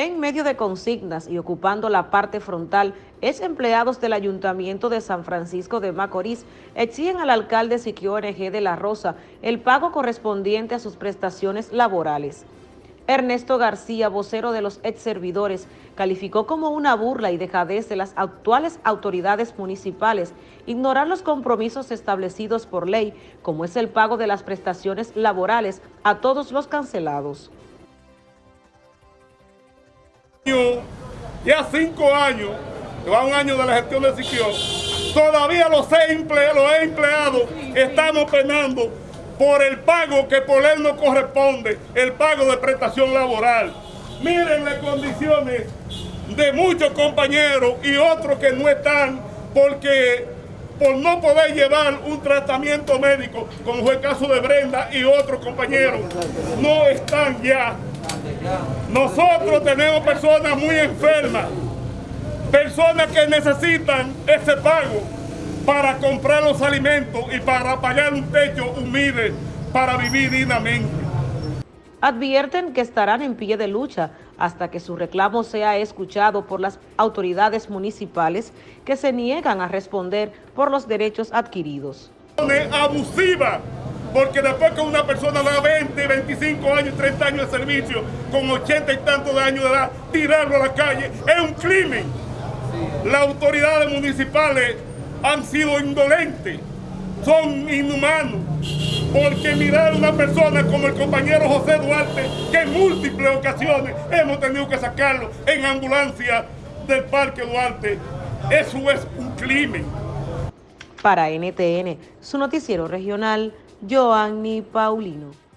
En medio de consignas y ocupando la parte frontal, ex empleados del Ayuntamiento de San Francisco de Macorís exigen al alcalde Siquio NG de La Rosa el pago correspondiente a sus prestaciones laborales. Ernesto García, vocero de los ex servidores, calificó como una burla y dejadez de las actuales autoridades municipales ignorar los compromisos establecidos por ley, como es el pago de las prestaciones laborales a todos los cancelados. Ya cinco años, va un año de la gestión de Siquio, todavía los, empleados, los empleados estamos penando por el pago que por él no corresponde, el pago de prestación laboral. Miren las condiciones de muchos compañeros y otros que no están porque por no poder llevar un tratamiento médico, como fue el caso de Brenda y otros compañeros, no están ya nosotros tenemos personas muy enfermas, personas que necesitan ese pago para comprar los alimentos y para pagar un techo humilde para vivir dignamente. Advierten que estarán en pie de lucha hasta que su reclamo sea escuchado por las autoridades municipales que se niegan a responder por los derechos adquiridos. Abusiva porque después que una persona da 20, 25 años, 30 años de servicio, con 80 y tantos de años de edad, tirarlo a la calle, es un crimen. Las autoridades municipales han sido indolentes, son inhumanos, porque mirar a una persona como el compañero José Duarte, que en múltiples ocasiones hemos tenido que sacarlo en ambulancia del Parque Duarte, eso es un crimen. Para NTN, su noticiero regional, Joanny Paulino.